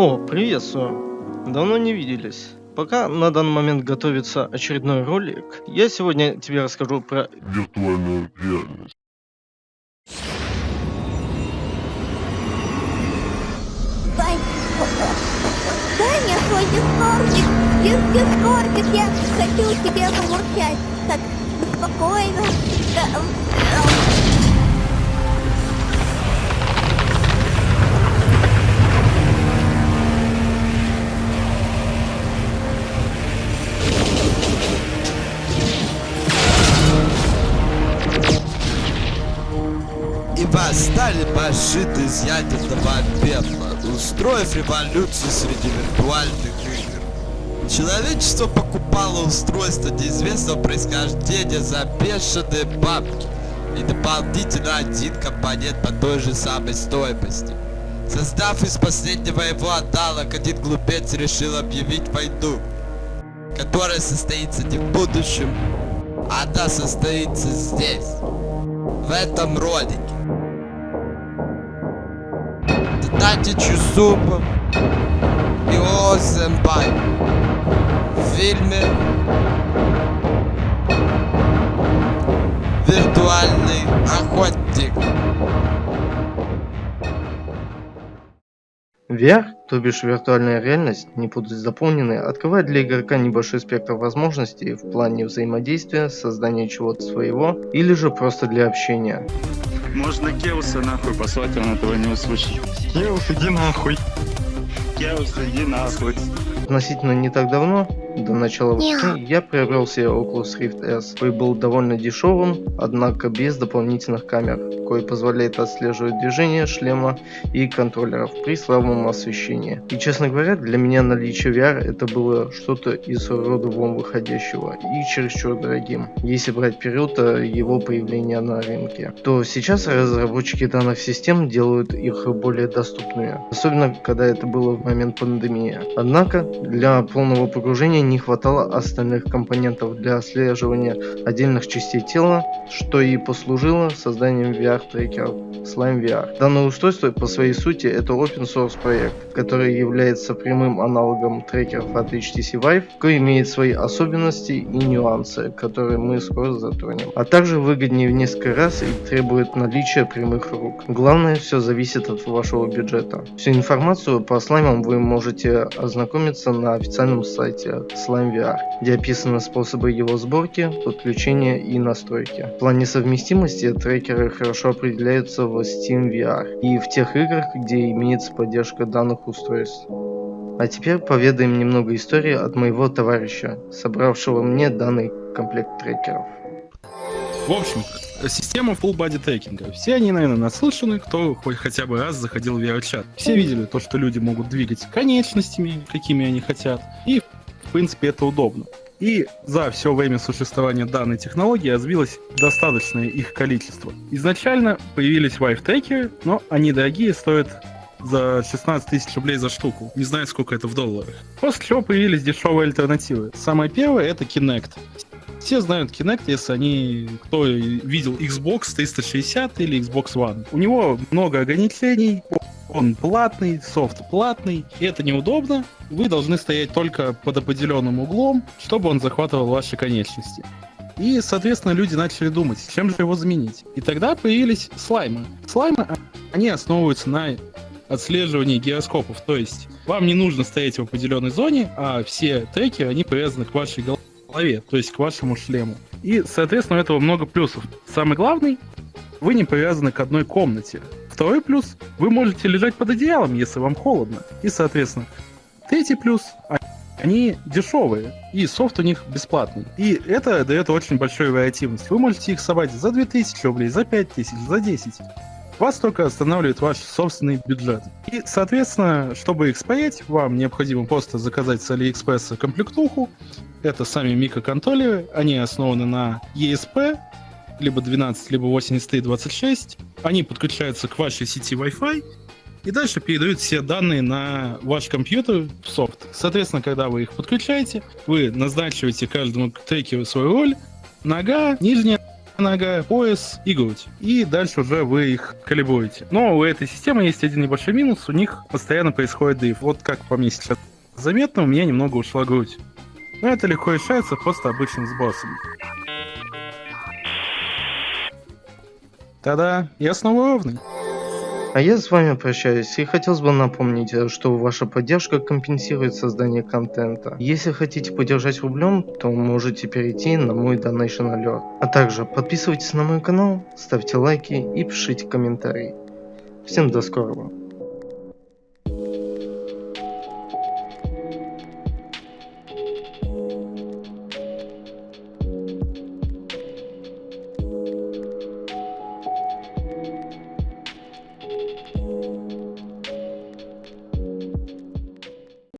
Приветствую. Давно не виделись. Пока на данный момент готовится очередной ролик, я сегодня тебе расскажу про виртуальную реальность. Мне свой дискордик, дис дискордик, я хочу тебе помурчать. Восстали башиты из ядерного пепла, устроив революцию среди виртуальных игр. Человечество покупало устройство неизвестного происхождения за бешеные бабки и дополнительно один компонент по той же самой стоимости. Создав из последнего его аналог, один глупец решил объявить войну, которая состоится не в будущем, а она состоится здесь, в этом ролике. Дайте Чусупа и Осенбай в фильме «Виртуальный охотник». VR, то бишь виртуальная реальность, не будут заполнены, открывает для игрока небольшой спектр возможностей в плане взаимодействия, создания чего-то своего или же просто для общения. Можно Кеуса нахуй послать, он этого не услышит. Кеус, иди нахуй. Кеус, иди нахуй. Относительно не так давно, до начала войны, я приобрел себе Oculus Rift S, который был довольно дешевым, однако без дополнительных камер, кое позволяет отслеживать движение шлема и контроллеров при слабом освещении. И честно говоря, для меня наличие VR это было что-то из рода вон выходящего и чересчур дорогим, если брать период э, его появления на рынке. То сейчас разработчики данных систем делают их более доступными, особенно когда это было в момент пандемии. Однако, для полного погружения не хватало остальных компонентов для отслеживания отдельных частей тела, что и послужило созданием VR-трекеров Slime VR. Данное устройство по своей сути это open source проект, который является прямым аналогом трекеров от HTC Vive, который имеет свои особенности и нюансы, которые мы скоро затронем. А также выгоднее в несколько раз и требует наличия прямых рук. Главное, все зависит от вашего бюджета. Всю информацию по слаймам вы можете ознакомиться на официальном сайте Slime VR, где описаны способы его сборки, подключения и настройки. В плане совместимости трекеры хорошо определяются в Steam VR и в тех играх, где имеется поддержка данных устройств. А теперь поведаем немного истории от моего товарища, собравшего мне данный комплект трекеров. В общем, система full body трекинга. Все они, наверное, наслышаны, кто хоть хотя бы раз заходил в VR-чат. Все видели то, что люди могут двигать конечностями, какими они хотят. И, в принципе, это удобно. И за все время существования данной технологии развилось достаточное их количество. Изначально появились Vive-трекеры, но они дорогие, стоят за 16 тысяч рублей за штуку. Не знаю, сколько это в долларах. После чего появились дешевые альтернативы. Самая первая это Kinect. Все знают Kinect, если они, кто видел Xbox 360 или Xbox One. У него много ограничений, он платный, софт платный, и это неудобно. Вы должны стоять только под определенным углом, чтобы он захватывал ваши конечности. И, соответственно, люди начали думать, чем же его заменить. И тогда появились слаймы. Слаймы, они основываются на отслеживании гироскопов. То есть вам не нужно стоять в определенной зоне, а все треки, они привязаны к вашей голове, то есть к вашему шлему. И, соответственно, у этого много плюсов. Самый главный, вы не привязаны к одной комнате. Второй плюс, вы можете лежать под одеялом, если вам холодно. И, соответственно, третий плюс, а, они дешевые, и софт у них бесплатный. И это дает очень большую вариативность. Вы можете их собрать за 2000 рублей, за 5000, за 10. Вас только останавливает ваш собственный бюджет. И, соответственно, чтобы их спаять, вам необходимо просто заказать с Алиэкспресса комплектуху. Это сами микроконтроллеры, они основаны на ESP, либо 12, либо 8326. Они подключаются к вашей сети Wi-Fi, и дальше передают все данные на ваш компьютер в софт. Соответственно, когда вы их подключаете, вы назначиваете каждому трекеру свою роль. Нога, нижняя нога, пояс и грудь. И дальше уже вы их калибруете. Но у этой системы есть один небольшой минус, у них постоянно происходит дрейф. Вот как по мне сейчас заметно, у меня немного ушла грудь. Но это легко решается просто обычным сбросом. Тогда я снова ровный. А я с вами прощаюсь и хотелось бы напомнить, что ваша поддержка компенсирует создание контента. Если хотите поддержать рублем, то можете перейти на мой Donation Alert. А также подписывайтесь на мой канал, ставьте лайки и пишите комментарии. Всем до скорого.